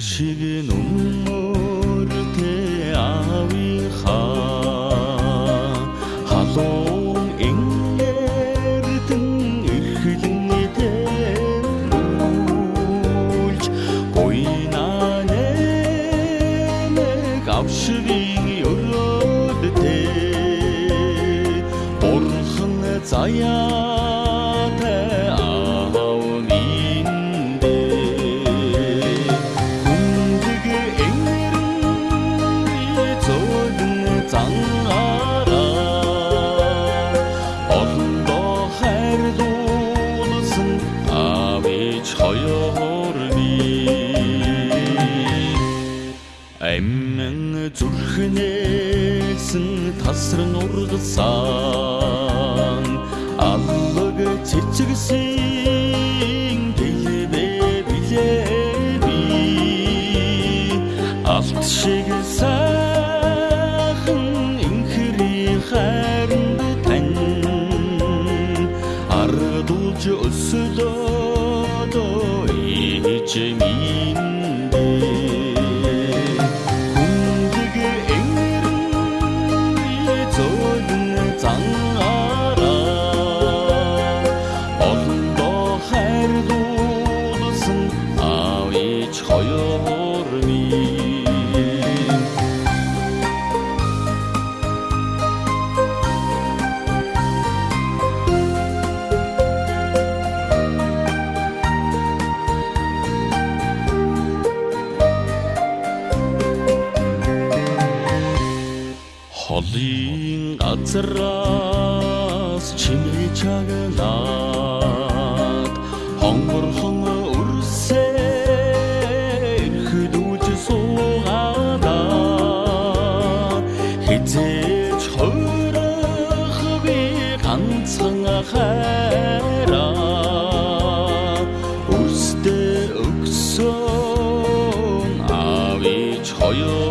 шиг нүмөр тэ ави ха. Халуун энгэрдэн эрхлэн тэмүүлж буйна нэмэг авшвиг өрөөд тэ бурхан заяа Эмэн зүрхнээсэн тасран ургасан аллаг цэцгсэн гэлбэ билээ би алт шиг сайхан инхри хайранд тань. Ардуулж өсөлөө ээж минь хүндэг ээж хоёр минь холын газраас чимээ чагнаад хайраа өстө өгсөн авич хоёр